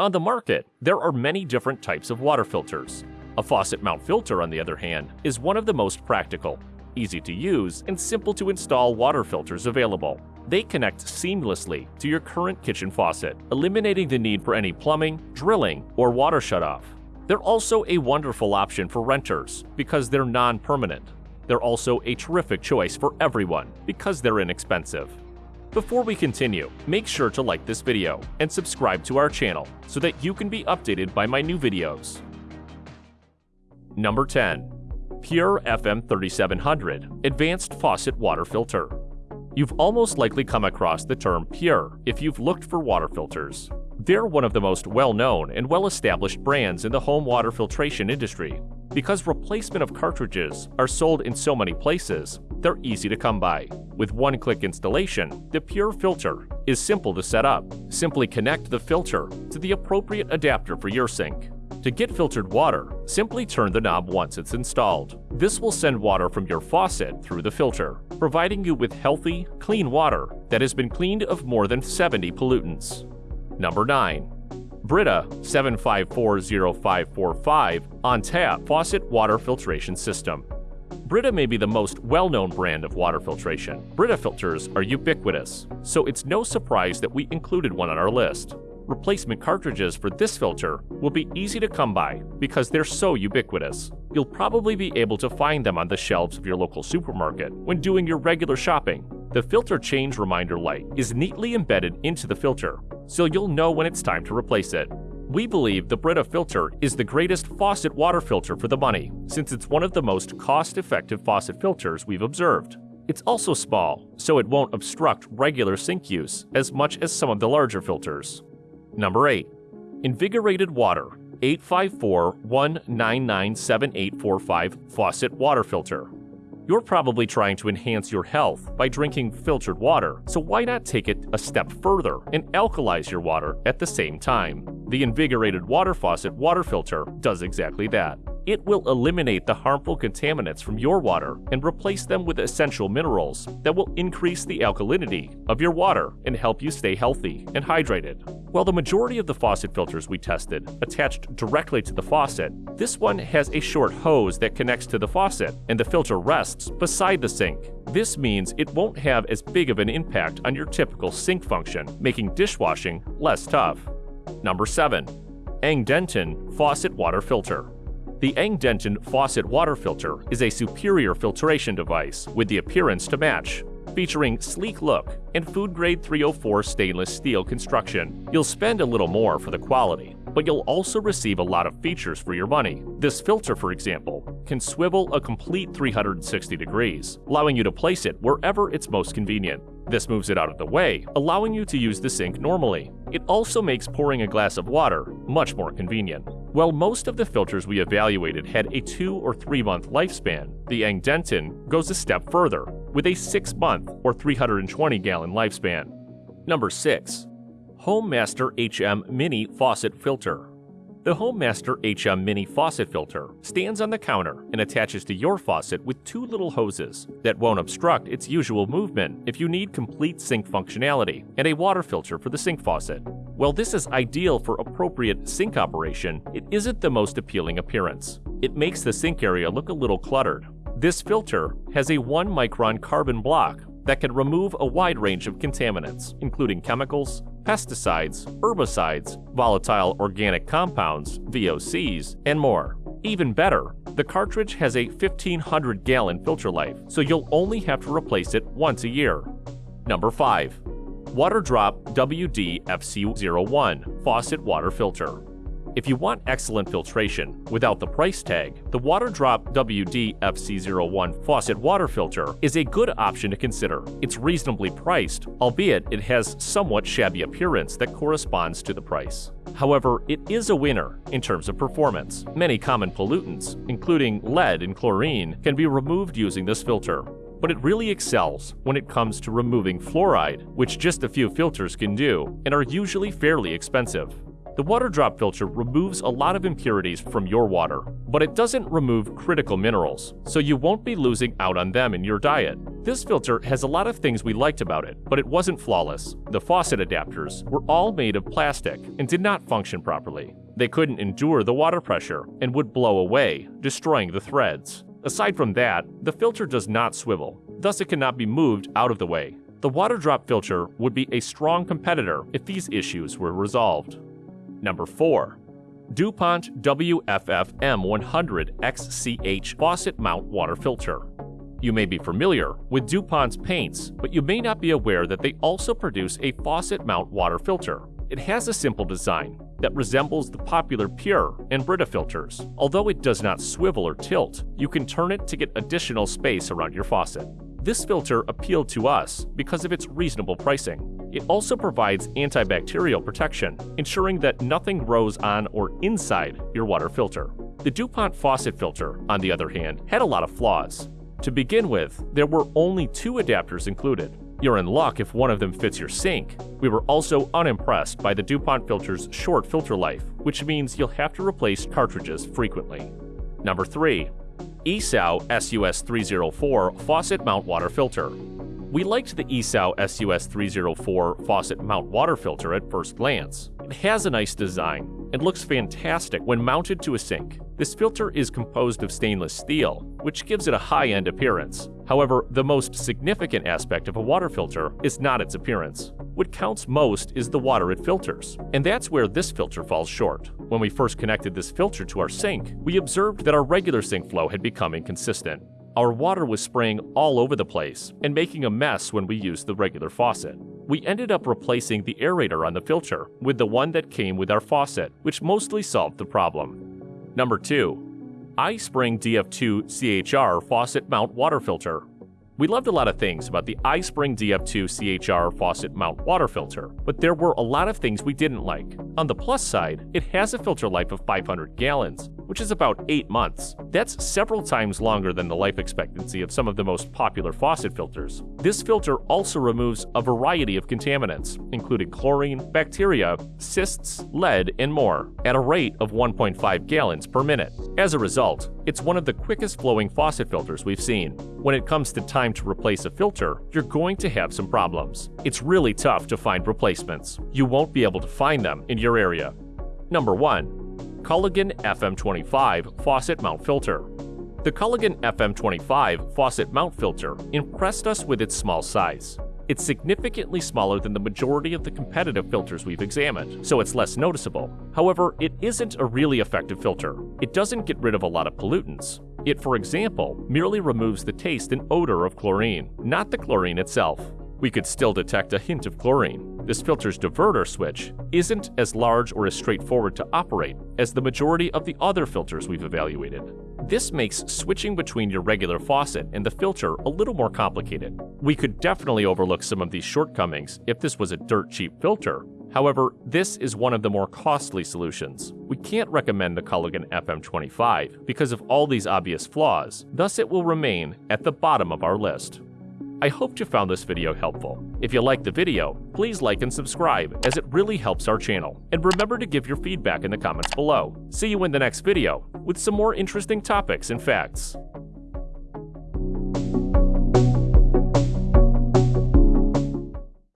On the market, there are many different types of water filters. A faucet mount filter, on the other hand, is one of the most practical, easy to use, and simple to install water filters available. They connect seamlessly to your current kitchen faucet, eliminating the need for any plumbing, drilling, or water shutoff. They're also a wonderful option for renters because they're non-permanent. They're also a terrific choice for everyone because they're inexpensive. Before we continue, make sure to like this video and subscribe to our channel so that you can be updated by my new videos. Number 10. PUR FM 3700 Advanced Faucet Water Filter You've almost likely come across the term PUR if you've looked for water filters. They're one of the most well-known and well-established brands in the home water filtration industry. Because replacement of cartridges are sold in so many places, they're easy to come by. With one-click installation, the PUR filter is simple to set up. Simply connect the filter to the appropriate adapter for your sink. To get filtered water, simply turn the knob once it's installed. This will send water from your faucet through the filter, providing you with healthy, clean water that has been cleaned of more than 70 pollutants. Number 9. Brita 7540545 on tap faucet water filtration system. Brita may be the most well-known brand of water filtration. Brita filters are ubiquitous, so it's no surprise that we included one on our list replacement cartridges for this filter will be easy to come by because they're so ubiquitous. You'll probably be able to find them on the shelves of your local supermarket when doing your regular shopping. The filter change reminder light is neatly embedded into the filter, so you'll know when it's time to replace it. We believe the Brita filter is the greatest faucet water filter for the money, since it's one of the most cost-effective faucet filters we've observed. It's also small, so it won't obstruct regular sink use as much as some of the larger filters. Number 8. Invigorated Water 854-199-7845 Faucet Water Filter. You're probably trying to enhance your health by drinking filtered water, so why not take it a step further and alkalize your water at the same time? The Invigorated Water Faucet water filter does exactly that. It will eliminate the harmful contaminants from your water and replace them with essential minerals that will increase the alkalinity of your water and help you stay healthy and hydrated. While the majority of the faucet filters we tested attached directly to the faucet, this one has a short hose that connects to the faucet and the filter rests beside the sink. This means it won't have as big of an impact on your typical sink function, making dishwashing less tough. Number 7. Angdenton Faucet Water Filter the Angdenton faucet water filter is a superior filtration device with the appearance to match, featuring sleek look and food-grade 304 stainless steel construction. You'll spend a little more for the quality, but you'll also receive a lot of features for your money. This filter, for example, can swivel a complete 360 degrees, allowing you to place it wherever it's most convenient. This moves it out of the way, allowing you to use the sink normally. It also makes pouring a glass of water much more convenient. While most of the filters we evaluated had a 2 or 3 month lifespan, the Angdenton goes a step further, with a 6 month or 320 gallon lifespan. Number 6. HomeMaster HM Mini Faucet Filter the HomeMaster HM Mini Faucet Filter stands on the counter and attaches to your faucet with two little hoses that won't obstruct its usual movement if you need complete sink functionality and a water filter for the sink faucet. While this is ideal for appropriate sink operation, it isn't the most appealing appearance. It makes the sink area look a little cluttered. This filter has a 1 micron carbon block that can remove a wide range of contaminants, including chemicals, pesticides, herbicides, volatile organic compounds, VOCs, and more. Even better, the cartridge has a 1500 gallon filter life, so you'll only have to replace it once a year. Number 5. WaterDrop WD FC01 Faucet Water Filter if you want excellent filtration without the price tag, the WaterDrop WD FC01 faucet water filter is a good option to consider. It's reasonably priced, albeit it has somewhat shabby appearance that corresponds to the price. However, it is a winner in terms of performance. Many common pollutants, including lead and chlorine, can be removed using this filter but it really excels when it comes to removing fluoride, which just a few filters can do, and are usually fairly expensive. The water drop filter removes a lot of impurities from your water, but it doesn't remove critical minerals, so you won't be losing out on them in your diet. This filter has a lot of things we liked about it, but it wasn't flawless. The faucet adapters were all made of plastic and did not function properly. They couldn't endure the water pressure and would blow away, destroying the threads. Aside from that, the filter does not swivel, thus it cannot be moved out of the way. The water drop filter would be a strong competitor if these issues were resolved. Number 4. DuPont WFF-M100XCH Faucet Mount Water Filter. You may be familiar with DuPont's paints, but you may not be aware that they also produce a faucet mount water filter. It has a simple design that resembles the popular PUR and Brita filters. Although it does not swivel or tilt, you can turn it to get additional space around your faucet. This filter appealed to us because of its reasonable pricing. It also provides antibacterial protection, ensuring that nothing grows on or inside your water filter. The DuPont faucet filter, on the other hand, had a lot of flaws. To begin with, there were only two adapters included. You're in luck if one of them fits your sink. We were also unimpressed by the DuPont filter's short filter life, which means you'll have to replace cartridges frequently. Number 3. Esau SUS304 Faucet Mount Water Filter. We liked the Esau SUS304 faucet mount water filter at first glance. It has a nice design and looks fantastic when mounted to a sink. This filter is composed of stainless steel, which gives it a high-end appearance. However, the most significant aspect of a water filter is not its appearance. What counts most is the water it filters, and that's where this filter falls short. When we first connected this filter to our sink, we observed that our regular sink flow had become inconsistent. Our water was spraying all over the place and making a mess when we used the regular faucet. We ended up replacing the aerator on the filter with the one that came with our faucet, which mostly solved the problem. Number 2. iSpring DF2 CHR Faucet Mount Water Filter we loved a lot of things about the iSpring DF2 CHR faucet mount water filter, but there were a lot of things we didn't like. On the plus side, it has a filter life of 500 gallons, which is about 8 months. That's several times longer than the life expectancy of some of the most popular faucet filters. This filter also removes a variety of contaminants, including chlorine, bacteria, cysts, lead, and more, at a rate of 1.5 gallons per minute. As a result, it's one of the quickest flowing faucet filters we've seen. When it comes to time to replace a filter, you're going to have some problems. It's really tough to find replacements. You won't be able to find them in your area. Number 1. Culligan FM25 Faucet Mount Filter The Culligan FM25 faucet mount filter impressed us with its small size. It's significantly smaller than the majority of the competitive filters we've examined, so it's less noticeable. However, it isn't a really effective filter. It doesn't get rid of a lot of pollutants. It, for example, merely removes the taste and odor of chlorine, not the chlorine itself. We could still detect a hint of chlorine. This filter's diverter switch isn't as large or as straightforward to operate as the majority of the other filters we've evaluated. This makes switching between your regular faucet and the filter a little more complicated. We could definitely overlook some of these shortcomings if this was a dirt cheap filter. However, this is one of the more costly solutions. We can't recommend the Culligan FM25 because of all these obvious flaws, thus it will remain at the bottom of our list. I hope you found this video helpful. If you liked the video, please like and subscribe as it really helps our channel. And remember to give your feedback in the comments below. See you in the next video with some more interesting topics and facts.